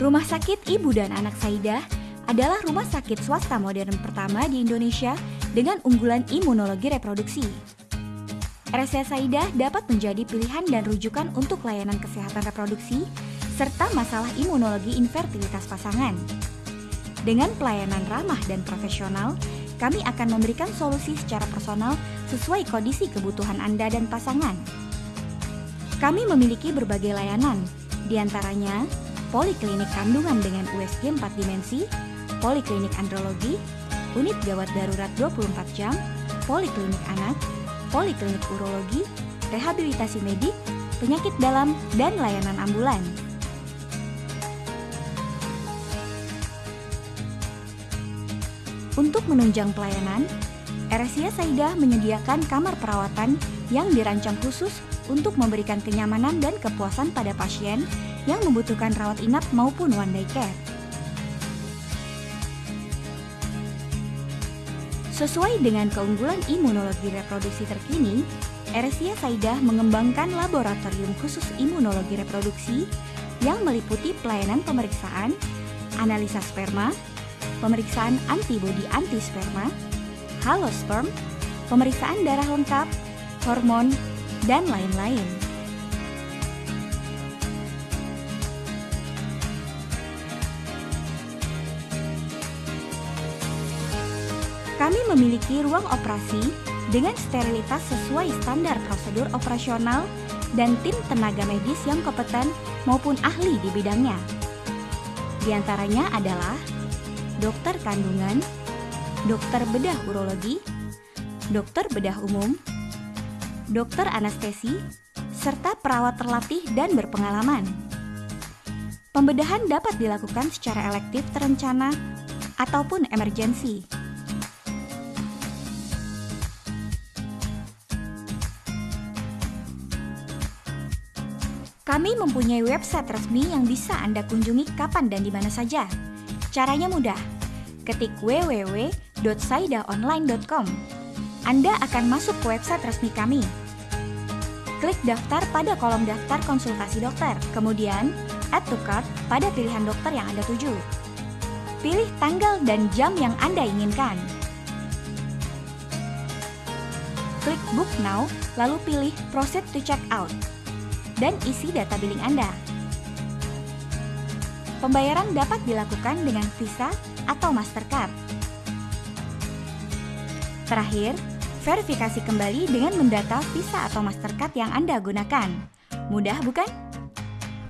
Rumah Sakit Ibu dan Anak Saidah adalah rumah sakit swasta modern pertama di Indonesia dengan unggulan imunologi reproduksi. RSCA Saidah dapat menjadi pilihan dan rujukan untuk layanan kesehatan reproduksi serta masalah imunologi infertilitas pasangan. Dengan pelayanan ramah dan profesional, kami akan memberikan solusi secara personal sesuai kondisi kebutuhan Anda dan pasangan. Kami memiliki berbagai layanan, di antaranya poliklinik kandungan dengan USG 4 dimensi, poliklinik andrologi, unit gawat darurat 24 jam, poliklinik anak, poliklinik urologi, rehabilitasi medik, penyakit dalam, dan layanan ambulan. Untuk menunjang pelayanan, RSIA Saidah menyediakan kamar perawatan yang dirancang khusus untuk memberikan kenyamanan dan kepuasan pada pasien yang membutuhkan rawat inap maupun one day care. Sesuai dengan keunggulan imunologi reproduksi terkini, RSIA Saidah mengembangkan laboratorium khusus imunologi reproduksi yang meliputi pelayanan pemeriksaan, analisa sperma, pemeriksaan antibodi anti sperma, halosperm, pemeriksaan darah lengkap, hormon, dan lain-lain. Kami memiliki ruang operasi dengan sterilitas sesuai standar prosedur operasional dan tim tenaga medis yang kompeten maupun ahli di bidangnya. Di antaranya adalah dokter kandungan, dokter bedah urologi, dokter bedah umum, dokter anestesi, serta perawat terlatih dan berpengalaman. Pembedahan dapat dilakukan secara elektif terencana ataupun emergensi. Kami mempunyai website resmi yang bisa Anda kunjungi kapan dan di mana saja. Caranya mudah. Ketik www.saidaonline.com. Anda akan masuk ke website resmi kami. Klik daftar pada kolom daftar konsultasi dokter, kemudian add to cart pada pilihan dokter yang Anda tuju. Pilih tanggal dan jam yang Anda inginkan. Klik book now, lalu pilih proceed to check out dan isi data billing Anda. Pembayaran dapat dilakukan dengan Visa atau Mastercard. Terakhir, verifikasi kembali dengan mendata Visa atau Mastercard yang Anda gunakan. Mudah bukan?